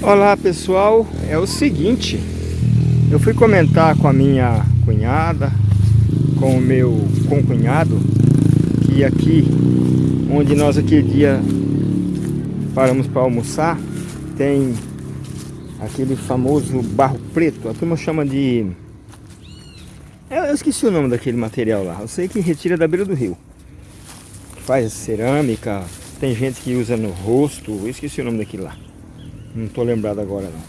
Olá pessoal, é o seguinte, eu fui comentar com a minha cunhada, com o meu concunhado, que aqui, onde nós aquele dia paramos para almoçar, tem aquele famoso barro preto, a turma chama de... Eu esqueci o nome daquele material lá, eu sei que retira da beira do rio. Faz cerâmica, tem gente que usa no rosto, eu esqueci o nome daquilo lá. Não tô lembrado agora não.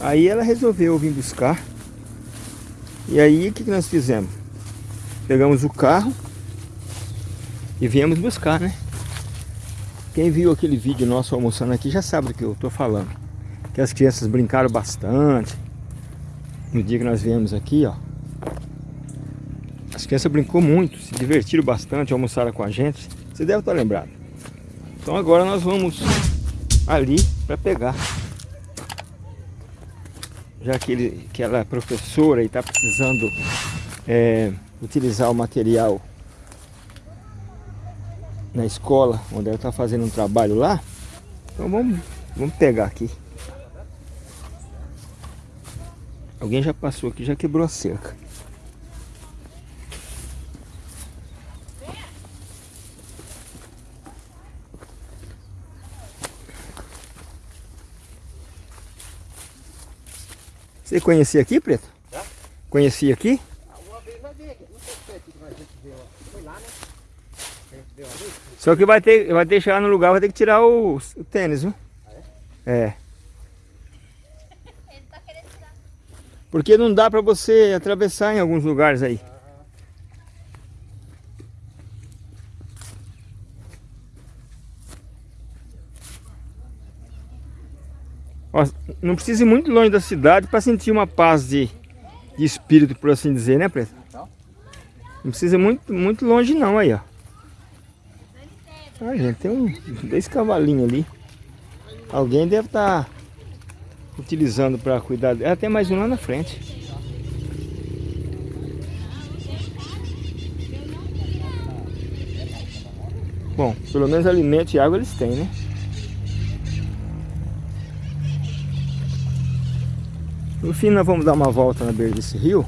Aí ela resolveu vir buscar. E aí o que, que nós fizemos? Pegamos o carro e viemos buscar, né? Quem viu aquele vídeo nosso almoçando aqui já sabe do que eu tô falando. Que as crianças brincaram bastante. No dia que nós viemos aqui, ó. As crianças brincou muito, se divertiram bastante, almoçaram com a gente. Você deve estar lembrado. Então agora nós vamos ali para pegar. Já que, ele, que ela é professora e está precisando é, utilizar o material na escola, onde ela está fazendo um trabalho lá. Então vamos, vamos pegar aqui. Alguém já passou aqui, já quebrou a cerca. Você conhecia aqui, Preto? Já. Conhecia aqui? Uma vez nós aqui. Não sei se aqui que a gente viu. Foi lá, né? Só que vai ter, vai ter chegar no lugar, vai ter que tirar o, o tênis, viu? Ah, é? É. Ele tá querendo tirar. Porque não dá pra você atravessar em alguns lugares aí. Não precisa ir muito longe da cidade para sentir uma paz de, de, espírito, por assim dizer, né, Preto? Não precisa ir muito, muito longe não, aí, ó. Ah, gente, tem um, dois cavalinhos ali. Alguém deve estar tá utilizando para cuidar dela. Tem mais um lá na frente. Bom, pelo menos alimento e água eles têm, né? No fim nós vamos dar uma volta na beira desse rio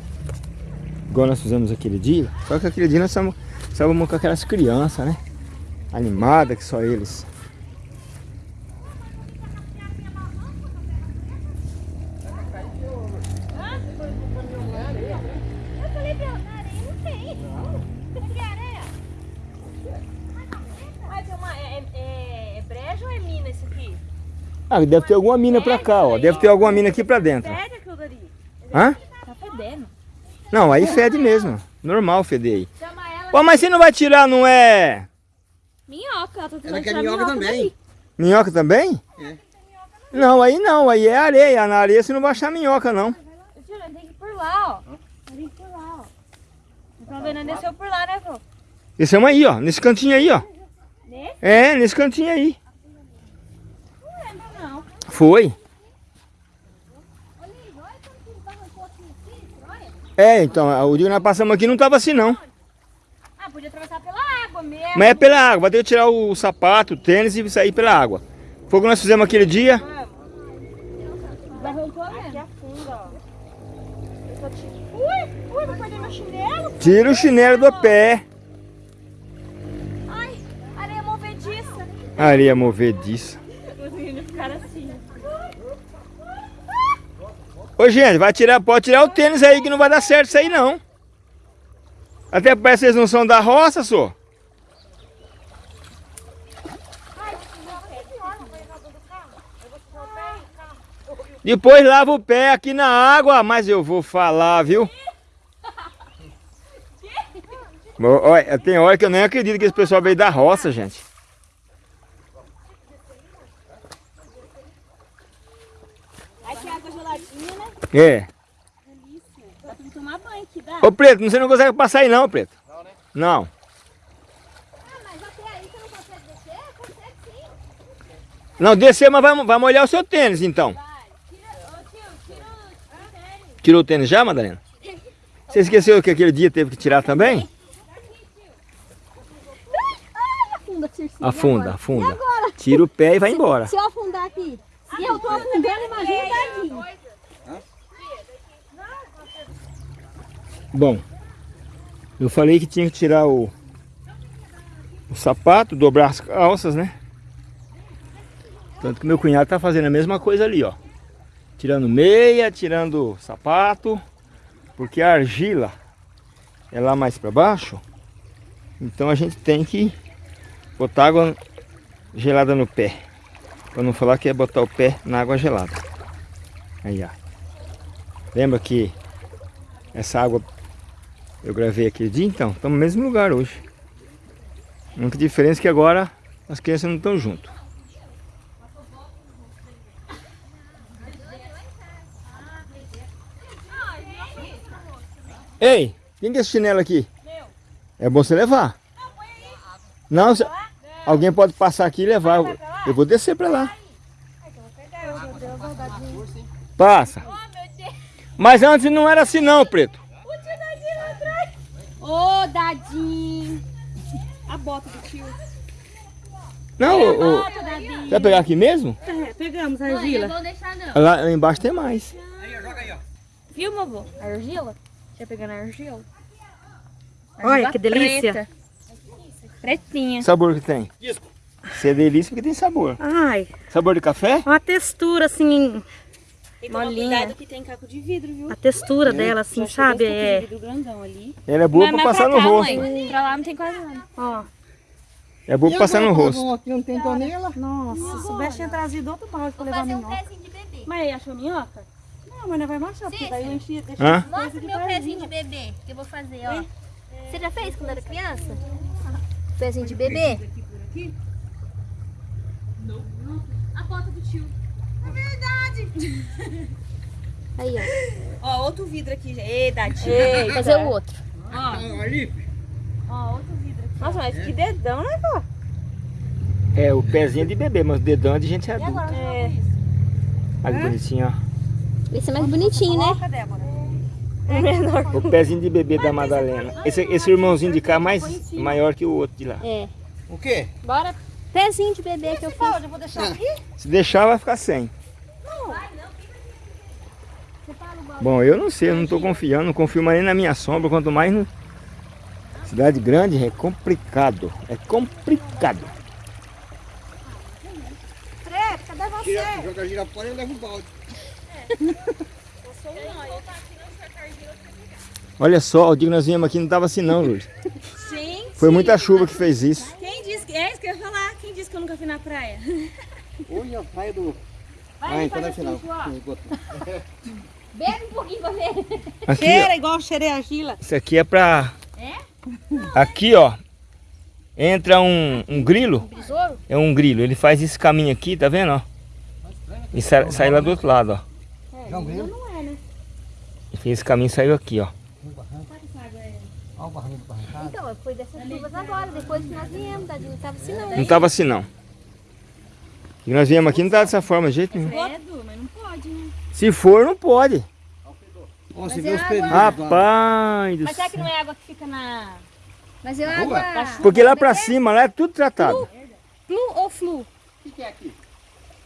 Igual nós fizemos aquele dia Só que aquele dia nós estávamos com aquelas crianças, né? Animadas que só eles Ah, deve ter alguma mina pra cá, ó. Deve ter alguma mina aqui pra dentro. Hã? Tá fedendo. Não, aí fede mesmo. Normal feder aí. Pô, mas você não vai tirar, não é... Minhoca, ela tá tentando tirar minhoca, minhoca também. Minhoca também? É. Não, aí não, aí é areia. Na areia você não vai achar minhoca, não. Tem que ir por lá, ó. Tem que ir por lá, ó. Então vendo, desceu por lá, né, vô? Descemos aí, ó. Nesse cantinho aí, ó. Nesse? É, nesse cantinho aí. Não lembro, não. Foi. É, então, o dia que nós passamos aqui não estava assim não. Ah, podia atravessar pela água mesmo. Mas é pela água, vai ter que tirar o sapato, o tênis e sair pela água. Foi o que nós fizemos aquele dia. Aqui afunda, ó. Ui, ui, vou perder meu chinelo. Tira o chinelo do pé. Ai, areia movediça. Areia movediça. Os meninos ficaram assim. Ô gente, vai tirar, pode tirar o tênis aí que não vai dar certo isso aí não. Até parece que vocês não são da roça, só. Depois lava o pé aqui na água, mas eu vou falar, viu? Olha, tem hora que eu nem acredito que esse pessoal veio da roça, gente. É. Delícia. Dá pra tomar banho aqui, dá? Ô Preto, você não consegue passar aí não, Preto. Não, né? Não. Ah, mas até aí você não consegue descer? Consegue sim. Não, descer, mas vai, vai molhar o seu tênis então. Vai. Tira, ô tio, tira o tênis. Tirou o tênis já, Madalena? Você esqueceu que aquele dia teve que tirar também? afunda, Afunda, afunda. Tira o pé e vai embora. Se eu afundar aqui? E eu tô afundando, imagina, tadinho. Bom, eu falei que tinha que tirar o, o sapato, dobrar as calças, né? Tanto que meu cunhado tá fazendo a mesma coisa ali, ó. Tirando meia, tirando sapato, porque a argila é lá mais para baixo. Então a gente tem que botar água gelada no pé. Para não falar que é botar o pé na água gelada. Aí, ó. Lembra que essa água eu gravei aquele dia? Então, estamos no mesmo lugar hoje. A única diferença é que agora as crianças não estão junto. Ei, quem que é esse chinelo aqui? É bom você levar. Não, se- alguém pode passar aqui e levar. Eu- vou descer pra lá. Passa. Mas antes não era assim não, Preto. Ô, Dadinho. A bota do tio. Não, o- o- você vai pegar aqui mesmo? É, pegamos a Não argila. vou deixar, não. Lá, lá embaixo tem mais. Viu, avô? A argila? Quer pegar na argila? Olha, Argila que delícia. preta. Pretinha. Sabor que tem? Isso é delícia porque tem sabor. Ai, Sabor de café? uma textura assim, Tem que tomar cuidado que tem caco de vidro, viu? a textura dela assim, sabe? É. Ela é boa pra passar no rosto. Pra lá não tem quase nada. ó. É pra passar no rosto. Aqui não tem tonela. Nossa, se soubesse tinha trazido outro balde pra levar minhoca. pezinho de bebê. Mas aí, achou minhoca? Não, mas não vai marchar, porque daí eu enchi, Hã? Mostra meu pezinho de bebê que eu vou fazer, ó. Você já fez quando era criança? Pezinho de bebê? Não. A bota do tio. É verdade. Aí, ó. Ó, outro vidro aqui, gente. Ei, Dadinho. Vou fazer o outro. Ó, outro vidro. Nossa, mas que dedão, né, pô? É, o pezinho é de bebê, mas o dedão é de gente adulta. É. Olha que bonitinho, ó. Esse é mais bonitinho, né? Coloca, Débora. O pezinho de bebê da Madalena. Esse, esse irmãozinho de cá é mais maior que o outro de lá. É. O quê? Bora. Pezinho de bebê que eu fiz. Eu vou deixar aqui. Se deixar, vai ficar sem. Bom, eu não sei, eu não tô confiando, não confio mais nem na minha sombra, quanto mais no... Cidade grande é complicado, é complicado. Preto, cadê você? Tira, joga a gira fora e leva o balde. Olha só, o dia que nós viemos aqui não tava assim não, Lúcio. Gente. Foi muita chuva que fez isso. Quem disse que... É isso que eu ia falar. Quem disse que eu nunca fui na praia? Hoje a praia do... Vai, Ah, então é assim, final. Bebe um pouquinho pra ver. Aqui, Cheira igual cheirei a argila. isso aqui é pra... Aqui, ó, entra um, um grilo. É um grilo, ele faz esse caminho aqui, tá vendo, ó? E sai, sai lá do outro lado, ó. Já um grilo. Ele fez esse caminho e saiu aqui, ó. Olha o barranco do barrancado. Então, foi dessas chuvas agora, depois que nós viemos. Não tava assim não. Não tava assim, não. E nós viemos aqui não tava dessa forma, de jeito nenhum. Credo, mas não pode, né? Se for, não pode. Ó, você Mas vê é os pelinhos. Rapaz Mas será que não é água que fica na... Mas Boa. água... Porque lá pra cima, lá é tudo tratado. Flu ou flu? O que que é aqui?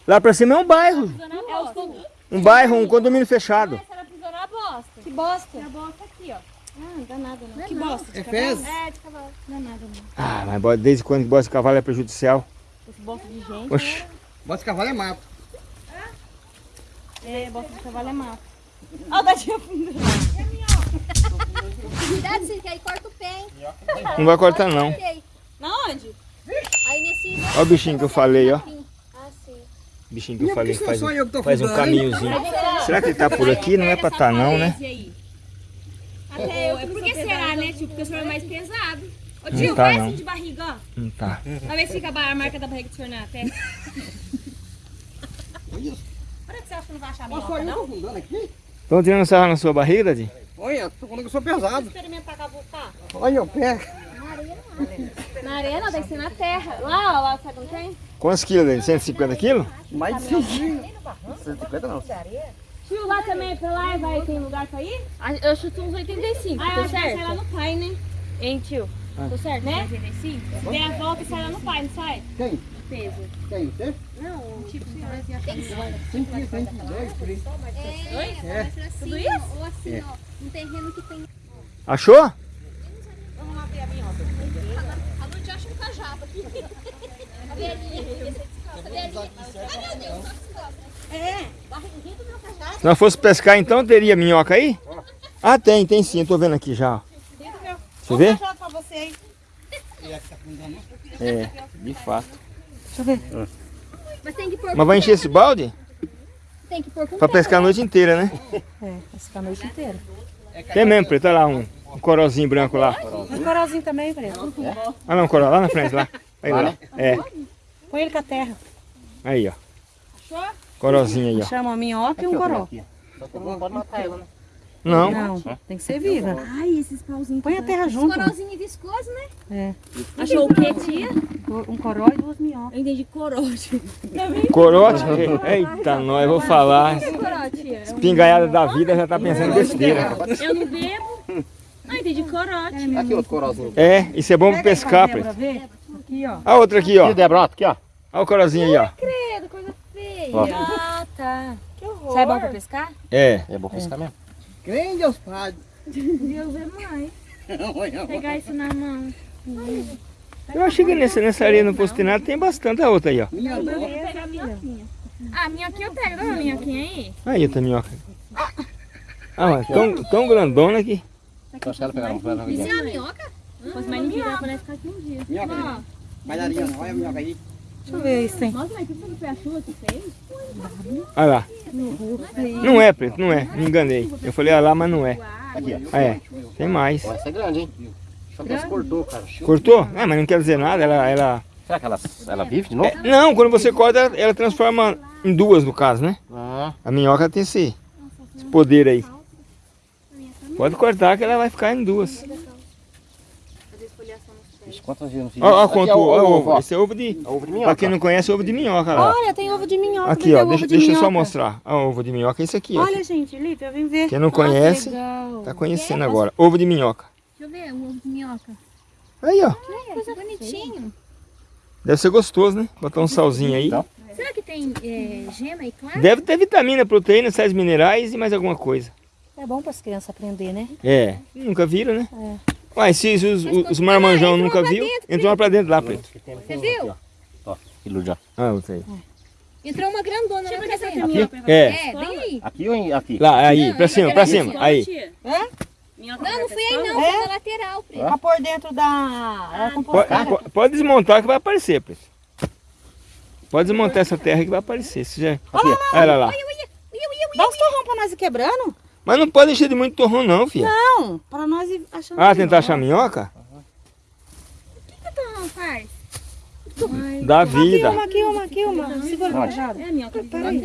Lá pra cima é um bairro. É o flu. Um bairro, um condomínio fechado. Ela pisou na bosta. Que bosta? Na bosta aqui, ó. Ah, não dá nada não. Que bosta? É fezes? É, de cavalo. Não dá nada não. Ah, mas desde quando que bosta de cavalo é prejudicial? Esse bosta de gente. Oxi. Bota esse cavalo é mato. É, bosta de cavalo é mato. Ó, o dadinho afundando. Cuidado, Cid, que aí corta o pé, hein? Não vai cortar, não. Na onde? Aí nesse... Olha o bichinho que eu falei, ó. Ah, sim. Bichinho que eu falei que faz, eu faz um caminhozinho. Será que ele tá por aqui? Não é pra tá não, né? Até eu. Por que será, né, tio? Porque o senhor é mais pesado. Ô Não tio, tá, vai não. assim de barriga, ó. Não tá. Pra ver se fica a marca da barriga do senhor na terra. Olha isso. Olha que você acha que não vai achar a minhoca, eu tô não? afundando aqui. Estão tirando sarro na sua barriga, Dadinho? Olha, tô falando que eu sou pesado. Experimentar cavucar. Olha o pé. Na arena deve ser na terra. Lá, ó, lá, sabe como tem? Quantos quilos, Dadinho? 150 quilos? Mais de 100 quilos. 150 não. Tio, lá também, pra lá, vai, tem lugar pra ir? Eu chuto uns 85, Ah, eu tô acho que certo? lá no pai, né? Hein, tio? Tô certo, Né? né? 85? Dê a volta e sai lá no pai, não sai? Quem? Peso? Quem? Você? Não, tipo, tem Sim, tem, tem. Dois, três. É, Tudo assim, isso? ó, ou assim, ó, um terreno que tem. Achou? A noite acha um cajado aqui. A velhinha, essa velhinha. Ai, meu Deus, só descansa. É, barriguinha do meu cajado. Se nós fosse pescar então, teria minhoca aí? Ah, tem, tem sim, eu tô vendo aqui já. Você vê? pra você aí. É, de fato. Mas tem que pôr Mas vai encher esse balde? Tem que pôr com Pra pescar a noite inteira, né? É, ficar a noite inteira. Tem mesmo, preto, olha lá um, um corozinho branco lá. Um coralzinho também, preto. Ah não, corol, lá na frente, lá. Aí, lá. É, Põe ele com a terra. aí, ó. Corozinho aí, ó. Chama uma minhoca e um coró. Pode matar ela, né? Não, Não, tem que ser viva. Ai, esses pauzinhos. Põe a terra junto. Coralzinho viscoso, né? É. Achou o quê, tia? Um coró e duas minhocas. Eu entendi corote. corote. Eita, nós, eu vou falar. Corote. Espingaiada da vida já tá pensando besteira. Eu não bebo. Ah, entendi corote. Aqui outro coralzinho. É, isso é bom pra pescar, Pra? Aqui, ó. A outra aqui, ó. Aqui, Débora, aqui, ó. Olha o corozinho aí, ó. Credo, coisa feia. Ó. Ah, tá. Que horror. Sai bom pra pescar? É. É bom pescar mesmo. Quem Deus Pai? Deus é mais. Pegar isso na mão. Eu achei que nessa, nessa areia no postinado tem bastante a outra aí, ó. Minha Eu vou pegar a minhoquinha. Ah, minhoquinha eu pego. Dá minhoquinha aí. Aí outra minhoca. Ah, mas tão, tão grandona ela Isso é uma minhoca? Fosse mais ela parece ficar aqui um dia. Minhoca. Bailarina, olha a minhoca aí. Deixa eu ver isso, hein? Nossa, mas que foi a chuva que fez? Olha lá. Não é, preto, não é. Me enganei. Eu falei, olha lá, mas não é. Aqui, ó. Ah, é. Tem mais. Essa é grande, hein? Só que cortou, cara. Cortou? É, mas não quer dizer nada. Ela. ela... Será que ela, ela vive de novo? É, não, quando você corta, ela, ela transforma em duas, no caso, né? Ah, A minhoca tem esse, esse poder aí. Pode cortar que ela vai ficar em duas. Não fiz Olha isso? ó, Aqui quanto é o ó, ovo, ovo. ó. Esse é ovo de. Ovo de Pra minhoca. quem não conhece, ovo de minhoca lá. Olha, tem ovo de minhoca. Aqui, Cadê ó. o Deixa, de deixa eu só mostrar. Ó, o ovo de minhoca é esse aqui, ó. Olha, gente, Lipe, eu vim ver. Quem não conhece, Legal. tá conhecendo agora. Ovo de minhoca. Deixa eu ver, um ovo de minhoca. Aí, ó. Que coisa bonitinho. Deve ser gostoso, né? Botar um salzinho aí. Então. Será que tem é, gema e clara? Deve ter vitamina, proteína, sais minerais e mais alguma coisa. É bom para as crianças aprender, né? É. Nunca viram, né? É. Uai, se os, os, os marmanjão nunca viu, entrou lá pra dentro lá, preto. Você viu? Ó, quilo já. Ah, outra aí. Entrou uma grandona lá pra dentro. Aqui? É. É, bem aí. Aqui ou em- aqui? Lá, aí, pra cima, pra cima. Aí. Não, não fui aí não, foi na lateral. Preto. Pra pôr dentro da... Ela com Pode, po- pode desmontar que vai aparecer, preto. Pode desmontar essa terra que vai aparecer. Você já... Olha lá. Dá uns torrão pra nós ir quebrando? Mas não pode encher de muito torrão não, filha. Não, pra nós ir achando... Ah, tentar achar minhoca? Então, faz. Dá Aqui vida. uma, aqui uma, aqui uma. Segura o cajado. É a minhoca. Peraí.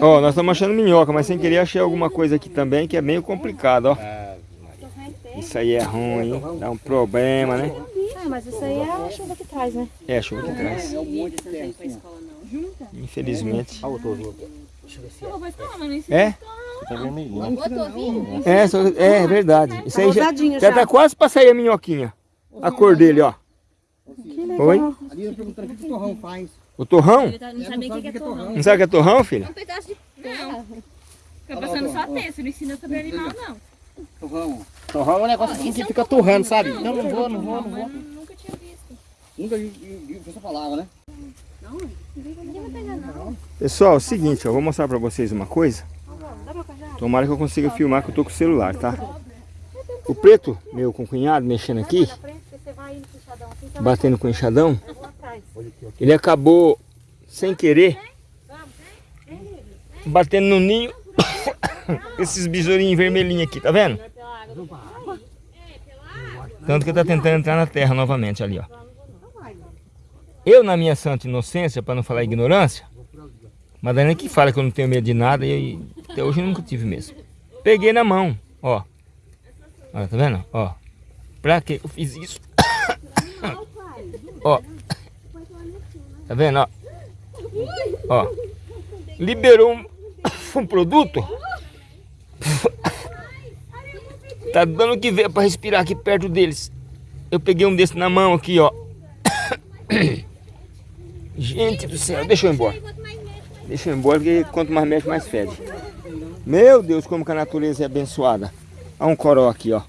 Ó, nós estamos achando minhoca, mas sem querer achei alguma coisa aqui também que é meio complicado, ó. Isso aí é ruim, hein? Dá um problema, né? Ah, mas isso aí é a chuva que traz, né? É, a chuva que traz. Infelizmente. O não ensino. É? Tá vermelhinho. Botou vinho? É, só- é verdade. Isso aí já, Rosadinho já já. tá quase pra sair a minhoquinha. A cor dele, ó. Que legal. Oi? Ali eu perguntando o que o torrão faz. O torrão? Ele tá- não sabe nem o que que é torrão. Não sabe o que é torrão, filha? Um pedaço de terra. Fica passando só texto, não ensina sobre animal, não. Torrão. Torrão é um negócio assim que fica torrando, sabe? Não, não vou, não vou, não vou. Nunca tinha visto. Nunca vi, vi, vi essa palavra, né? Ninguém vai pegar não. Pessoal, é o seguinte, ó, vou mostrar pra vocês uma coisa. Tomara que eu consiga filmar que eu tô com o celular, tá? O preto, meu com cunhado, mexendo aqui, batendo com o enxadão, ele acabou, sem querer, batendo no ninho, esses besourinhos vermelhinhos aqui, tá vendo? Tanto que tá tentando entrar na terra novamente ali, ó. Eu, na minha santa inocência, para não falar ignorância, Madalena que fala que eu não tenho medo de nada e até hoje eu nunca tive mesmo. Peguei na mão, ó. Olha, tá vendo? Ó. Pra que eu fiz isso? ó. Tá vendo, ó? Ó. Liberou um, um produto. tá dando que ver pra respirar aqui perto deles. Eu peguei um desse na mão aqui, ó. Gente do céu, deixa eu ir embora. Quanto mais mexe, mais Deixa eu ir embora, porque quanto mais mexe, mais fede. Meu Deus, como que a natureza é abençoada. Olha um coró aqui, ó.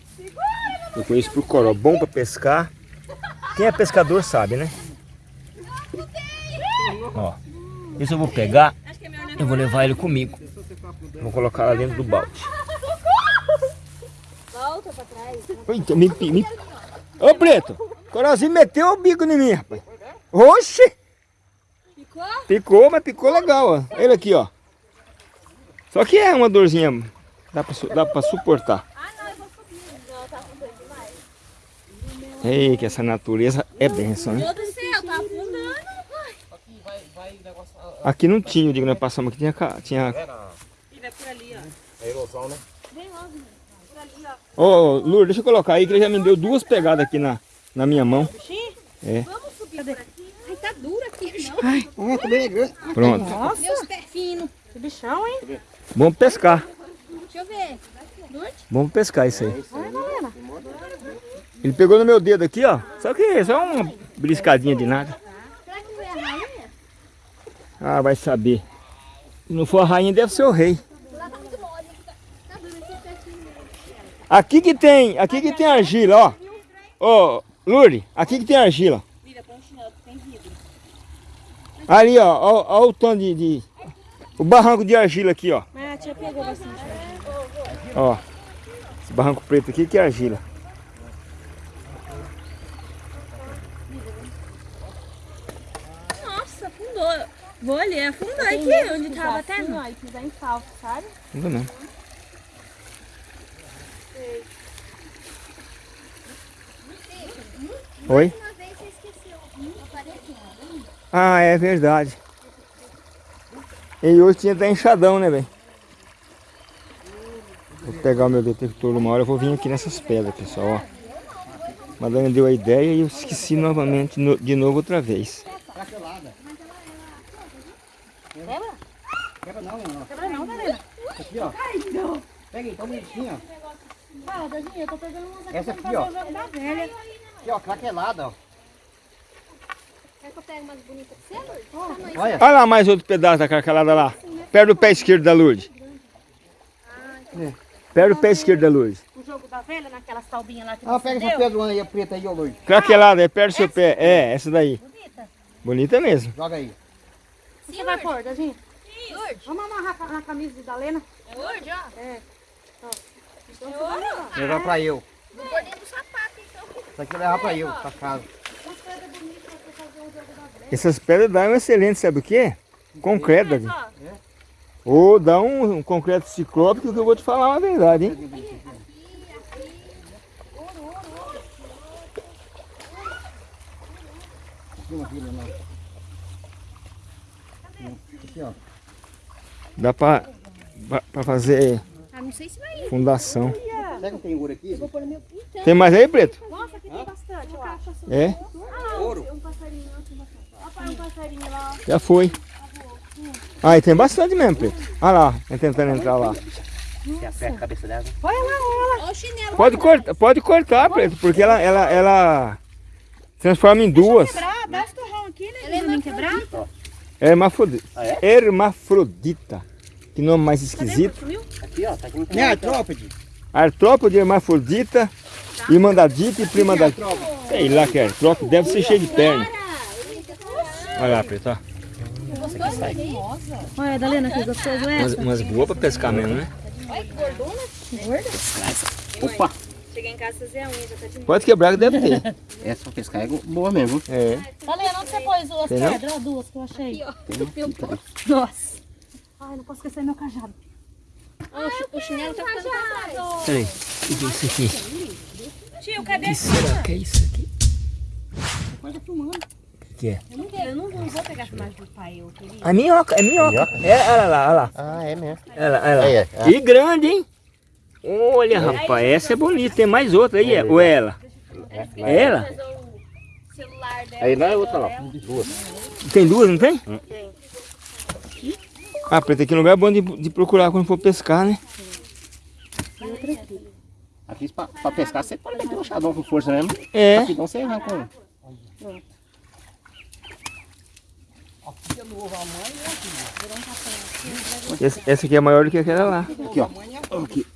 Eu conheço por coró. Bom pra pescar. Quem é pescador sabe, né? Ó. Esse eu vou pegar. Eu vou levar ele comigo. Vou colocar lá dentro do balde. Volta pra trás. Eita, me, me... Ô, Preto. Corozinho meteu o bico em mim, rapaz. Oxi. Ficou? Picou, mas picou legal, ó. Ele aqui, ó. Só que é uma dorzinha. Dá pra, dá pra suportar. Ah, não, eu vou subir. Não, tá afundando demais. Ei, que essa natureza é benção, hein? Meu Deus do céu, tá afundando. Aqui não tinha, eu digo, nós passamos aqui, tinha... tinha... E vai por ali, ó. É erosão, né? Vem logo. Por ali, ó. Ô, Lourdes, deixa eu colocar aí, que ele já me deu duas pegadas aqui na, na minha mão. É. Vamos subir por aqui. Ai, é. Pronto. Meus pés finos. Que bichão, hein? Vamos pescar. Deixa eu ver. Vamos pescar isso aí. Ele pegou no meu dedo aqui, ó. Só que só uma briscadinha de nada. Será que foi a rainha? Ah, vai saber. Se não for a rainha, deve ser o rei. Lá tá muito mole. Tá, tá. Aqui que tem, aqui que tem argila, ó. Ô, Lourdes, aqui que tem argila. Vira, põe um chinelo que tem vidro. Ali, ó, ó, ó o tom de, de- O barranco de argila aqui, ó. Mas a tia pegou bastante. Ó. Esse barranco preto aqui que é argila. Nossa, afundou. Vou ali, afundou aqui, onde tava até não. Aí pisar em falso, sabe? Não não. Oi? Uma vez você esqueceu. Apareceu. Ah, é verdade. E hoje tinha até enxadão, né, velho? Vou pegar o meu detector uma hora, eu vou vir aqui nessas pedras, pessoal, ó. Madonna deu a ideia e eu esqueci novamente, no- de novo outra vez. Quebra não, ó. Quebra não, Darena. Aqui, ó. Pega aí, tão bonitinho, ó. Ah, Dadinha, eu tô pegando umas aqui Essa pra aqui, ó. Aqui, ó, craquelada, ó. Quer que eu pegue umas bonitas pra você, Lourdes? Tamanho. Olha. Olha lá mais outro pedaço da carcalada lá. Perto do pé esquerdo da Lourdes. Perto do pé esquerdo da Lourdes. O jogo da velha, naquelas taubinhas lá que Ah, pega deu. essa pedra aí, a preta aí, ó, Lourdes. Craquelada, é perto do seu pé. É, essa daí. Bonita. Bonita mesmo. Joga aí. O você vai pôr, Dadinha? Lourdes. Vamos amarrar na camisa de Dalena? É Lourdes, ó. É. Levar pra eu. Vou pôr dentro do sapato, então. Isso aqui eu levar pra eu, pra casa. Essas pedras dão um excelente, sabe o quê? Concreto, Ou dá um, um concreto ciclópico que eu vou te falar uma verdade, hein? Aqui, ó. Dá pra, pra- pra fazer Ah, não sei se vai. fundação. Será que tem ouro aqui? Tem mais aí, Preto? Nossa, aqui tem bastante, eu acho. É? Ouro. Um passarinho, outro passarinho. Ó, pai, um passarinho lá. Já foi. Ah, e tem bastante mesmo, Preto. Olha lá, tentando entrar lá. Você aperta a cabeça dela. Olha lá, olha lá. Ó o chinelo. Pode cortar, pode cortar, Preto, porque ela, ela, ela transforma em duas. Quebrar, dá esse torrão aqui, né? Ela é não quebrar? Hermafrodita. Ah, é? Hermafrodita. Que nome mais esquisito. Sumiu? Aqui, ó. Tá aqui no É artrópode. Artrópode, hermafrodita, irmandadita e primandadita. Sei lá que é artrópode, deve ser cheio de perna. Olha lá, Preto, ó. Olha, Dalena, que gostoso Umas, umas boas pra pescar mesmo, né? Opa. Cheguei em casa fazer a unha, já tá de Pode quebrar que deve ter. Essa pra pescar é boa mesmo. É. Dalena, onde você pôs as pedras? Ó, duas que eu achei. Tem Nossa. Ai, não posso esquecer meu cajado. Ó, o chi- o chinelo tá ficando trás. Peraí, o que é isso aqui? Tio, cadê? que será que é isso aqui? O que é? Eu não, eu não, não vou pegar a filmagem do pai, eu queria. A minhoca, é minhoca. É, olha lá, olha lá. Ah, é mesmo. Olha lá. Aí, é. E grande, hein? Olha, rapaz, essa é bonita. Tem mais outra aí, é? ou é ela? É ela? O celular dela. Aí lá é outra lá. Duas. Tem duas, não tem? Tem. Ah, preto, aqui é um lugar bom de, de procurar quando for pescar, né? Aqui pra, pra pescar você pode meter um chadão com força mesmo. É. Rapidão você arranca um. Esse, essa aqui é maior do que aquela lá. Aqui, ó. Aqui.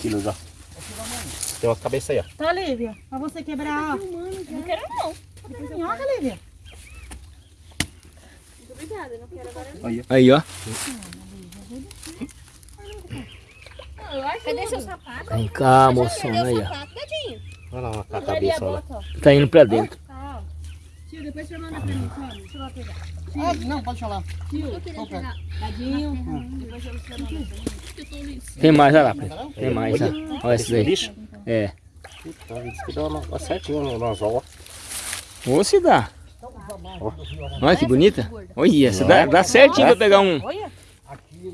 Quilos, ó. Tem uma cabeça aí, ó. Tá, Lívia? Pra você quebrar, ó. Não quero não. Minhoca, Lívia. Muito obrigada, não quero agora. Aí, ó. Eu acho Cadê seu sapato? Vem cá, moção. Aí, o ó. Olha lá, a cabeça, ó. Tá indo pra dentro. Tio, depois você manda pra mim, sobe. Deixa eu lá pegar. Ah, não, pode falar. Eu queria pegar. Tadinho. Tem mais, olha lá. Tem mais, ó. Olha esse daí. Lixo? É. Puta, disse que dá uma, uma certinho no anzol, ó. Ou se dá. Olha que bonita. Olha, essa dá, dá certinho pra pegar um.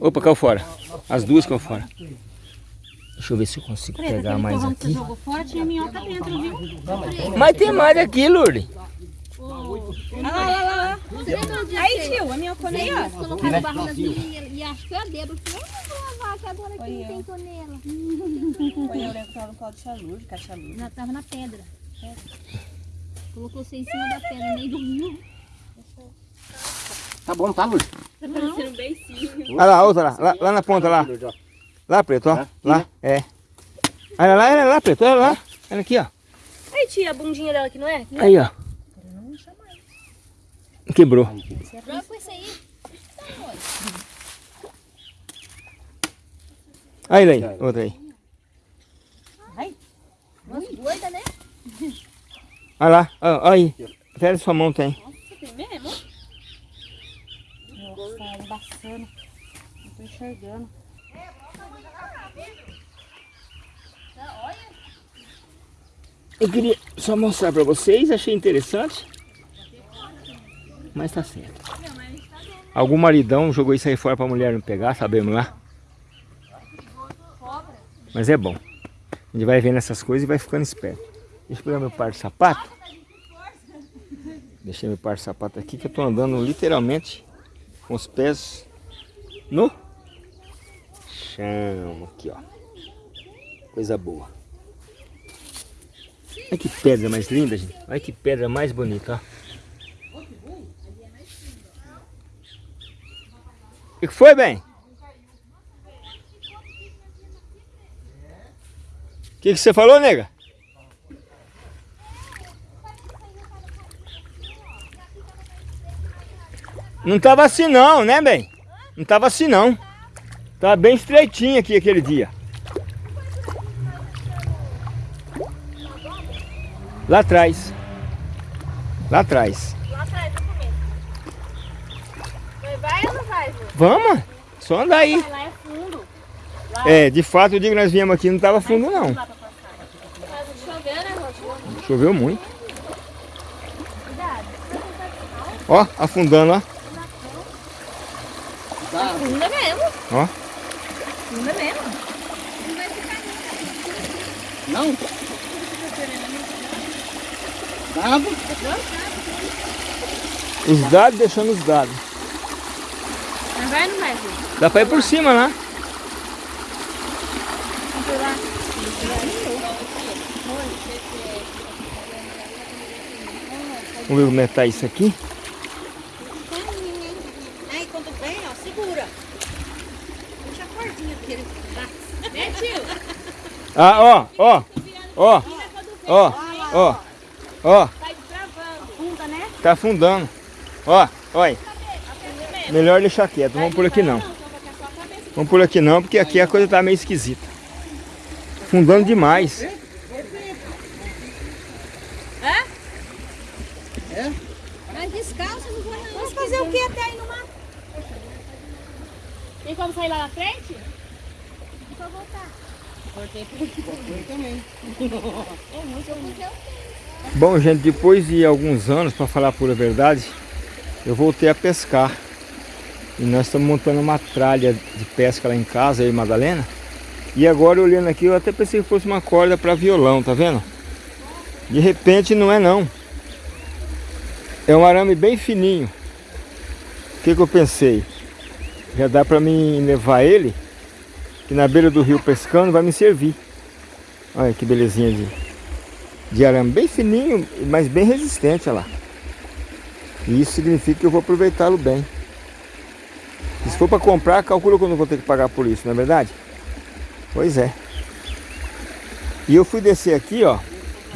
Opa, caiu fora. As duas caiu fora. Deixa eu ver se eu consigo Preta, pegar mais aqui. jogou fora tinha minhoca dentro, viu? Mas tem mais aqui, Lourdes. Olha lá, olha lá, olha lá. Aí, tio, a aí, ó. colocaram barro nas minhas e, acho que eu a falou, eu vou lavar que agora aqui não tem tonela. Foi eu lembro que tava no colo de chaluz, de cachaluz. Ela tava na pedra. Colocou você em cima da pedra, meio do rio. Tá bom, tá, Lourdes? Tá parecendo um beicinho. Olha lá, outra lá. Lá, lá na ponta, lá. Lá, preto, ó. Lá, é. Olha lá, olha lá, preto. Olha lá. Olha aqui, ó. Aí, tia, a bundinha dela aqui, não é? Aí, ó. Quebrou. Aí. Lei. Outra aí. Nossa, doida, né? Olha lá. Ó aí. Pera sua mão, tem. Tem mesmo? Nossa, tá embaçando. Não tô enxergando. Eu queria só mostrar pra vocês, achei interessante. Mas tá certo. Algum maridão jogou isso aí fora pra mulher não pegar, sabemos lá. Mas é bom. A gente vai vendo essas coisas e vai ficando esperto. Deixa eu pegar meu par de sapato. Deixei meu par de sapato aqui que eu tô andando literalmente com os pés no chão. Aqui, ó. Coisa boa. Olha que pedra mais linda, gente. Olha que pedra mais bonita, ó. Que foi, bem? O que, que você falou, nega? Não tava assim não, né, bem? Não tava assim não. Tava bem estreitinho aqui aquele dia. Lá atrás. Lá atrás, no começo. Vai, vai ou não vai, Ju? Vamos, só andar aí. Lá é fundo. É, de fato, o dia que nós viemos aqui não estava fundo não. Lá passar. Tá chovendo, né? Choveu muito. Cuidado. Ó, afundando, ó. Funda mesmo. Ó. Funda mesmo. Não? Dado. Os dados deixando os dados. Mas vai vai, Ju? Dá pra ir por cima lá. Vamos lá. Vamos ver como é que tá isso aqui. Aí, quando vem, ó, segura. Puxa a cordinha dele. Né, tio? Ah, ó, ó, ó, ó, ó, ó, Tá destravando. Funda, né? tá afundando. Ó, olha. Melhor deixar quieto, vamos por aqui não. Vamos por aqui não, porque aqui a coisa tá meio esquisita. Afundando demais. Mas descalço não vou não. Vamos fazer o que até aí no mato? Tem como sair lá na frente? Só voltar. Bom, gente, depois de alguns anos, para falar a pura verdade, eu voltei a pescar. E nós estamos montando uma tralha de pesca lá em casa, e Madalena. E agora olhando aqui, eu até pensei que fosse uma corda para violão, tá vendo? De repente não é não. É um arame bem fininho. O que, que eu pensei? Já dá para mim levar ele, que na beira do rio pescando vai me servir. Olha que belezinha de, de arame bem fininho, mas bem resistente, olha lá. E isso significa que eu vou aproveitá-lo bem. Se for para comprar, calcula que eu vou ter que pagar por isso, não é verdade? Pois é. E eu fui descer aqui, ó,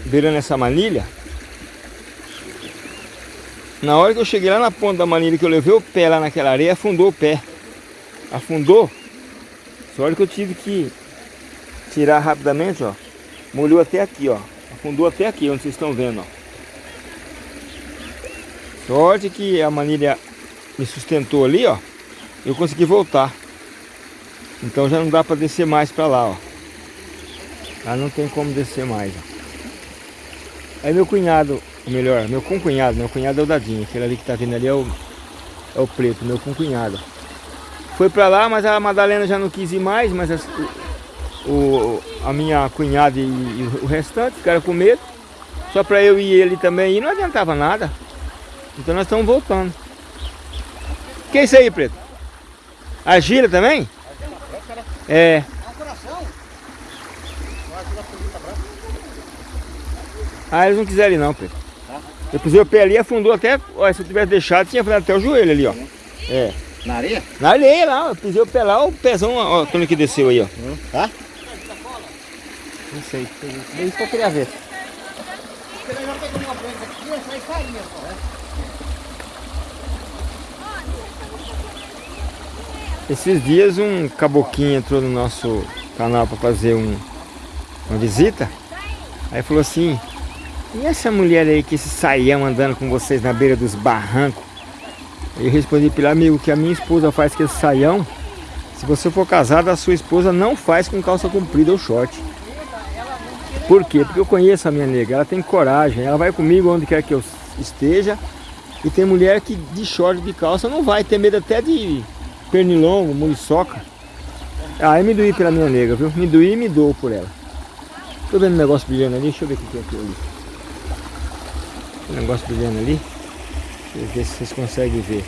beirando essa manilha. Na hora que eu cheguei lá na ponta da manilha, que eu levei o pé lá naquela areia, afundou o pé. Afundou. Só hora que eu tive que tirar rapidamente, ó. Molhou até aqui, ó. Afundou até aqui, onde vocês estão vendo, ó. Sorte que a manilha me sustentou ali, ó. Eu consegui voltar. Então já não dá para descer mais para lá, ó. Lá não tem como descer mais, ó. Aí meu cunhado, ou melhor, meu concunhado, meu cunhado é o Dadinho. Aquele ali que tá vendo ali é o, é o preto, meu concunhado. Foi para lá, mas a Madalena já não quis ir mais, mas as, o, a minha cunhada e, e, o restante ficaram com medo. Só para eu e ele também ir, não adiantava nada. Então nós estamos voltando. Que é isso aí, preto? Argila também? É. Ah, eles não quiseram ir não, preto. Eu pusei o pé ali, afundou até. Olha, se eu tivesse deixado, tinha afundado até o joelho ali, ó. É. Na areia? Na areia lá, eu pisei o pé lá, o pezão, ó, quando que desceu aí, ó. Tá? Não sei, é isso que eu queria ver. Esses dias um caboquinho entrou no nosso canal para fazer um, uma visita. Aí falou assim, e essa mulher aí que esse saião andando com vocês na beira dos barrancos? Eu respondi para ele, amigo, que a minha esposa faz com esse saião. Se você for casado, a sua esposa não faz com calça comprida ou short. Por quê? Porque eu conheço a minha nega, ela tem coragem, ela vai comigo onde quer que eu esteja. E tem mulher que de short, de calça, não vai, ter medo até de pernilongo, muriçoca. Ah, eu me doí pela minha nega, viu? Me doí e me dou por ela. Tô vendo um negócio brilhando ali, deixa eu ver o que tem aqui ali. Um negócio brilhando ali. Deixa eu ver se vocês conseguem ver.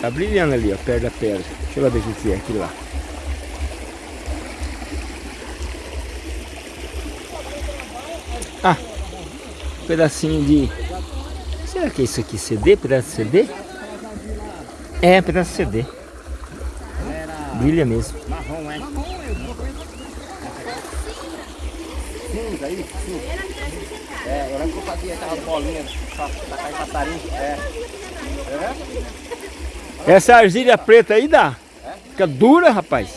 Tá brilhando ali, ó, perto da pedra. Deixa eu ver o que é aquilo lá. Ah, pedacinho de... Será que é isso aqui? CD? Pedaço de CD? É, pedaço de CD. Brilha mesmo. Marrom, é? Cinza, isso. É, eu lembro que eu fazia aquelas bolinhas pra em passarinho. É. É? Essa argilha preta aí dá. Fica dura, rapaz.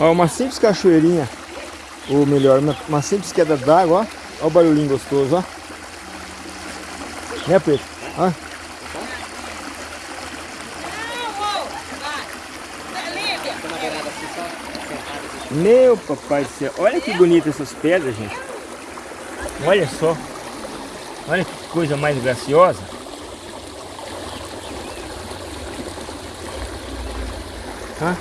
Ó, uma simples cachoeirinha. Ou melhor, uma, simples queda d'água, ó. O barulhinho gostoso, ó. Né, Preto? Ó. Meu papai do céu. Olha que bonita essas pedras, gente. Olha só. Olha que coisa mais graciosa. Tá?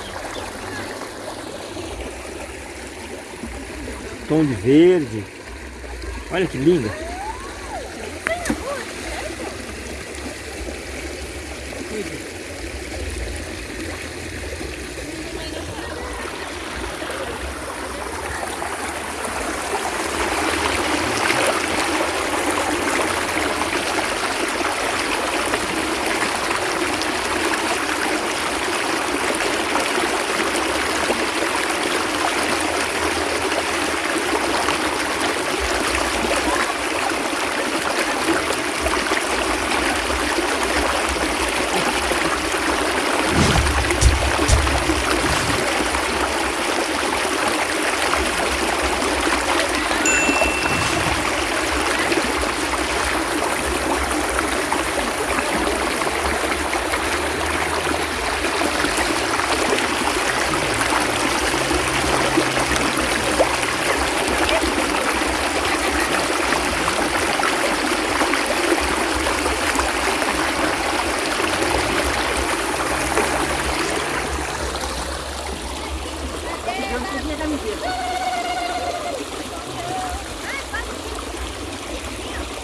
Tom de verde. Olha que linda.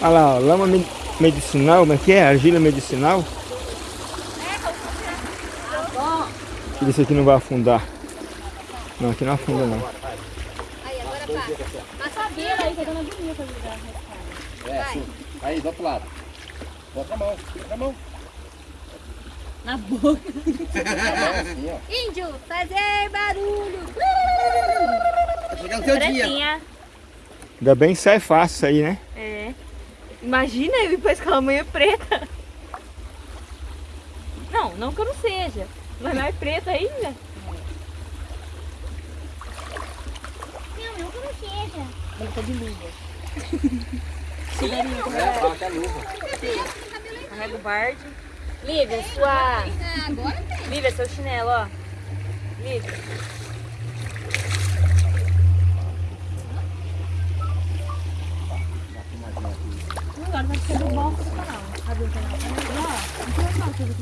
Olha lá, ó, lama medicinal, como é que é? Argila medicinal. Deixa eu ver se aqui não vai afundar. Não, aqui não afunda não. Aí, agora passa. Passa a beira aí, que a dona bonita ajudar. É, assim. Aí, do outro lado. Bota a mão, bota a mão. Na boca. Índio, fazer barulho. Vai chegar no teu dia. Ainda bem que sai fácil isso aí, né? É. Imagina eu depois com a manhã preta. Não, não que eu não seja. Mas não é preta ainda. Não, não que não seja. Ele tá de luva. É, fala que é luva. Carrega o bard. Lívia, sua... Ah, agora tem. Lívia, seu chinelo, ó. Lívia.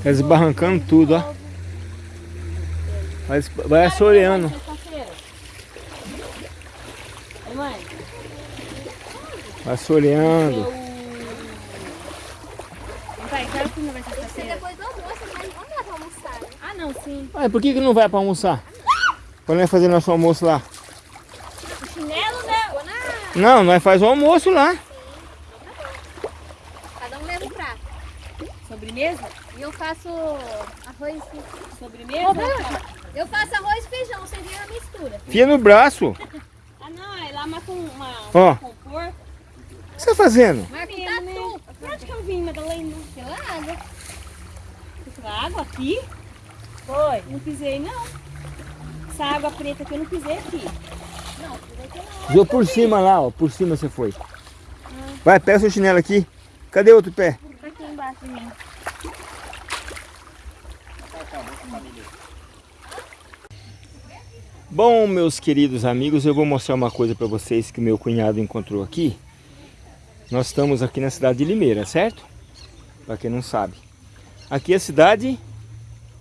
Tá esbarrancando tudo, ó. Vai, vai assoreando. Vai assoreando. Quero que não vai sexta-feira. depois do almoço, mas pra almoçar. Ah, não, sim. Ué, por que, que não vai pra almoçar? Quando nós fazer nosso almoço lá? O chinelo, né? Não, nós faz o almoço lá. Cada um leva um prato. Sobremesa? E eu faço arroz... Sobremesa? Eu faço arroz e feijão, você vê a mistura. Fia no braço. Ah, não, é lá mata um- uma, Ó. um compor. O que você tá fazendo? Marco Né? tatu. Por onde que eu vim, Madalena? Pela água. Essa água aqui? Foi. Não pisei, não. Essa água preta que eu não pisei aqui. Não, vai ter lá. Viu por cima lá, ó. Por cima você foi. Vai, pega seu chinelo aqui. Cadê outro pé? Tá aqui embaixo de mim. Bom, meus queridos amigos, eu vou mostrar uma coisa para vocês que meu cunhado encontrou aqui. Nós estamos aqui na cidade de Limeira, certo? Para quem não sabe. Aqui é a cidade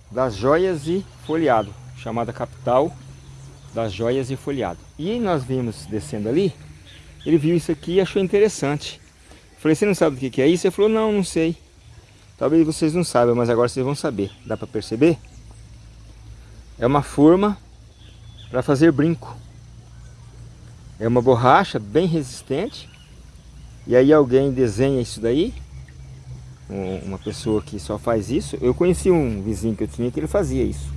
das joias e folheado, chamada capital das joias e folheado. E nós vimos descendo ali, ele viu isso aqui e achou interessante. Falei, você não sabe o que que é isso? Ele falou, não, não sei. Talvez vocês não saibam, mas agora vocês vão saber. Dá para perceber? É uma forma para fazer brinco. É uma borracha bem resistente. E aí alguém desenha isso daí. um- Uma pessoa que só faz isso. Eu conheci um vizinho que eu tinha que ele fazia isso.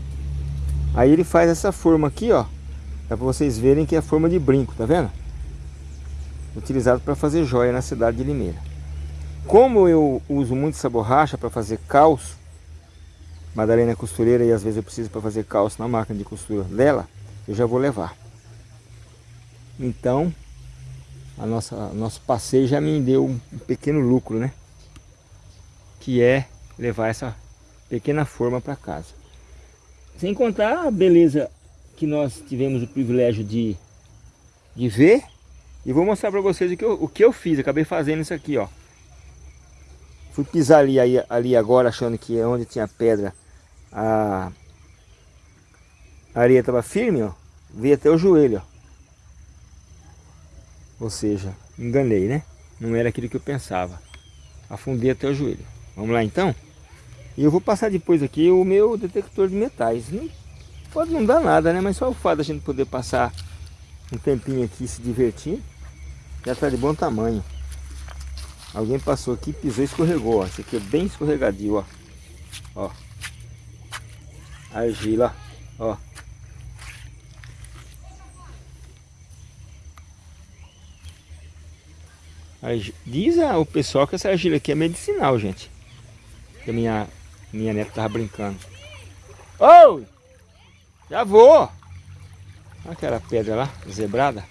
Aí ele faz essa forma aqui, ó. Dá para vocês verem que é a forma de brinco, tá vendo? Utilizado para fazer joia na cidade de Limeira. Como eu uso muito essa borracha para fazer calço, Madalena é costureira e às vezes eu preciso para fazer calço na máquina de costura dela, eu já vou levar. Então, a nossa nosso passeio já me deu um pequeno lucro, né? Que é levar essa pequena forma para casa. Sem contar a beleza que nós tivemos o privilégio de, de ver. E vou mostrar para vocês o que, eu, o que eu fiz. Acabei fazendo isso aqui, ó. Fui pisar ali, ali agora achando que é onde tinha pedra a a areia estava firme, ó. Veio até o joelho, ó. Ou seja, enganei, né? Não era aquilo que eu pensava. Afundei até o joelho. Vamos lá então? E eu vou passar depois aqui o meu detector de metais. Não, pode não dar nada, né? Mas só o fato da gente poder passar um tempinho aqui se divertir, já está de bom tamanho. Alguém passou aqui, pisou e escorregou, ó. Esse aqui é bem escorregadio, ó. Ó. Argila, ó. Diz o pessoal que essa argila aqui é medicinal, gente. Que minha, minha neta tava brincando. Ô! Já vou! Aquela pedra lá, zebrada.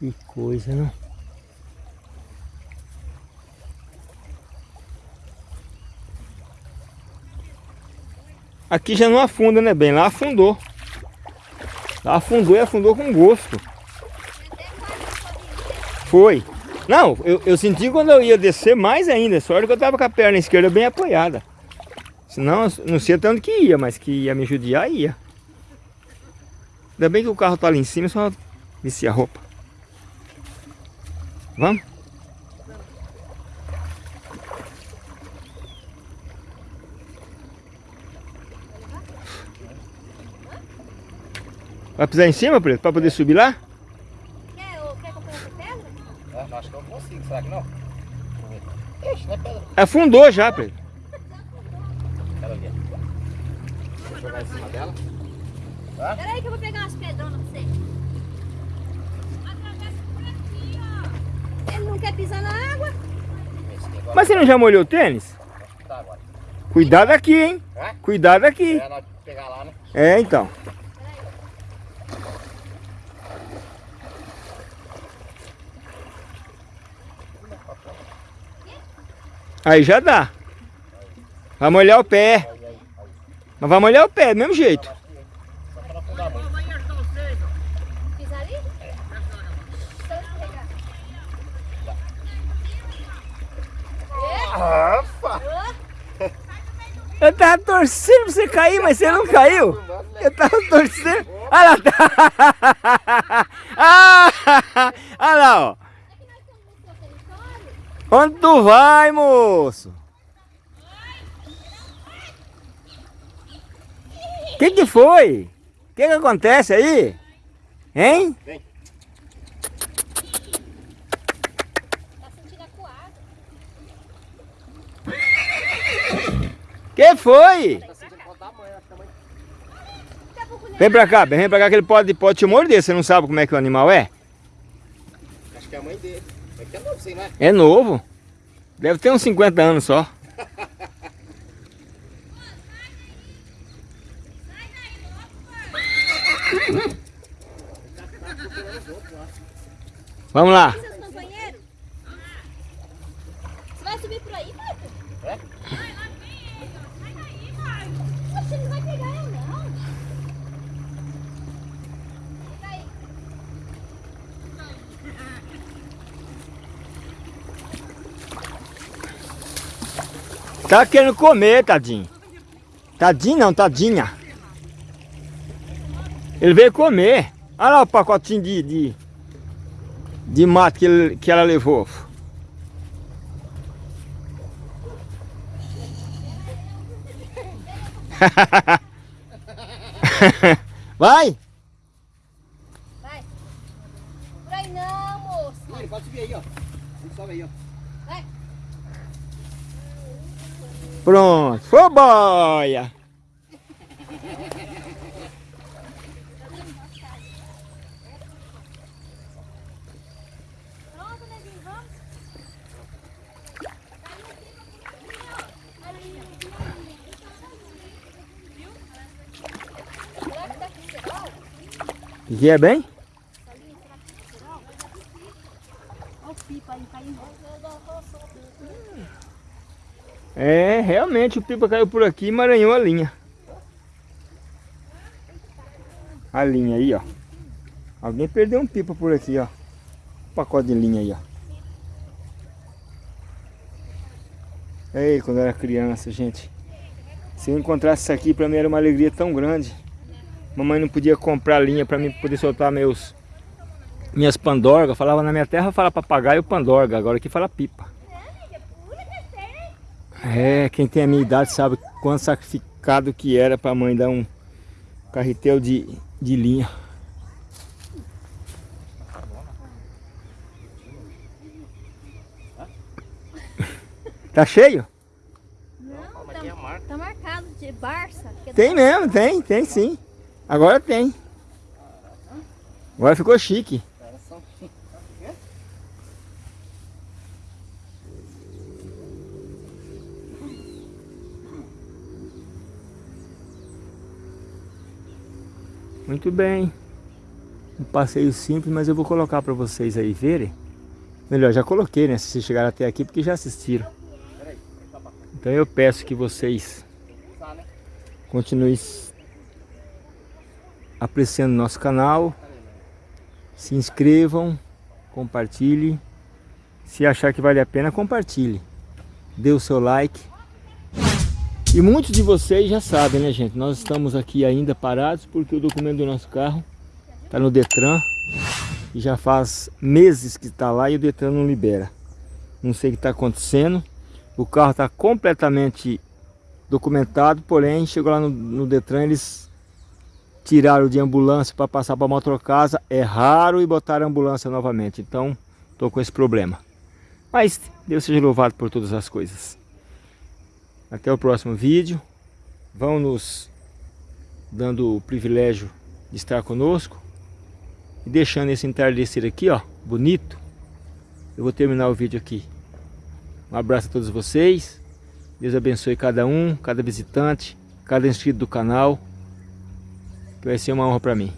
Que coisa, não? Aqui já não afunda, né, bem? Lá afundou. Lá afundou e afundou com gosto. Foi. Não, eu, eu senti quando eu ia descer mais ainda. Só hora que eu tava com a perna esquerda bem apoiada. Senão, não sei até onde que ia, mas que ia me judiar, ia. Ainda bem que o carro tá ali em cima, só vestir a roupa. Vamos? Vai pisar em cima, Preto, pra poder subir lá? Quer, quer que eu ponha essa pedra? É, eu acho que eu consigo, será que não? Ixi, não é pedra. Afundou já, Preto. Quero ver. Vou jogar em cima dela. Pera aí que eu vou pegar umas pedronas pra você. Atravessa por aqui, ó. Ele não quer pisar na água? Mas você não já molhou o tênis? Cuidado aqui, hein? É? Cuidado aqui. É, nós pegar lá, né? É, então. Aí já dá. Vai molhar o pé. Mas vai molhar o pé, do mesmo jeito. Só pra não afundar muito. Pisar ali? Então escorregar. Rafa! Eu tava torcendo pra você cair, mas você não caiu. Eu tava torcendo. Olha lá. Tá. Ah, olha lá, ó. Onde tu vai, moço? O que que foi? O que que acontece aí? Hein? Tá sentindo acuado. Que foi? Tá sentindo falta da mãe, acho que a mãe Daqui a pouco ele Vem pra cá, vem pra cá que ele pode, pode te morder. Você não sabe como é que o animal é? Acho que é a mãe dele. É que é novo, sim, não é? É novo. Deve ter uns 50 anos só. Vamos lá. Você vai subir por aí, Marco? É? Você não vai pegar eu, não. Aí. Tá querendo comer, tadinho. Tadinho não, tadinha. Ele veio comer. Olha lá o pacotinho de, de, de mato que, ele- que ela levou. Vai! Vai. Por aí não, moço. Ele pode subir aí, ó. Sobe aí, ó. Vai. Pronto, foi boia! Pronto, Nezinho, vamos. Será que tá com cerol? Que é bem? É, realmente o pipa caiu por aqui e emaranhou a linha. A linha aí, ó. Alguém perdeu um pipa por aqui, ó. Um pacote de linha aí, ó. Ei, quando eu era criança, gente. Se eu encontrasse isso aqui, pra mim era uma alegria tão grande. Mamãe não podia comprar linha pra mim poder soltar meus minhas pandorgas. Falava na minha terra, fala papagaio pandorga. Agora aqui fala pipa. É, quem tem a minha idade sabe quanto sacrificado que era pra mãe dar um carretel de, de linha. Tá cheio? Não, a marca. tá marcado de Barça. é Tem mesmo, tem, tem sim. Agora tem. Agora ficou chique. Muito bem. Um passeio simples, mas eu vou colocar para vocês aí verem. Melhor, já coloquei, né? Se vocês chegaram até aqui, porque já assistiram. Então eu peço que vocês né? continuem apreciando nosso canal. Se inscrevam, compartilhe. Se achar que vale a pena, compartilhe. Dê o seu like. E muitos de vocês já sabem, né, gente? Nós estamos aqui ainda parados porque o documento do nosso carro está no Detran. E já faz meses que está lá e o Detran não libera. Não sei o que está acontecendo. O carro está completamente documentado, porém chegou lá no, no Detran, eles tiraram de ambulância para passar para motorcasa, é raro e botaram ambulância novamente. Então, estou com esse problema. Mas Deus seja louvado por todas as coisas. Até o próximo vídeo. Vão nos dando o privilégio de estar conosco. E deixando esse entardecer aqui, ó, bonito. Eu vou terminar o vídeo aqui. Um abraço a todos vocês. Deus abençoe cada um, cada visitante, cada inscrito do canal. Que vai ser uma honra para mim.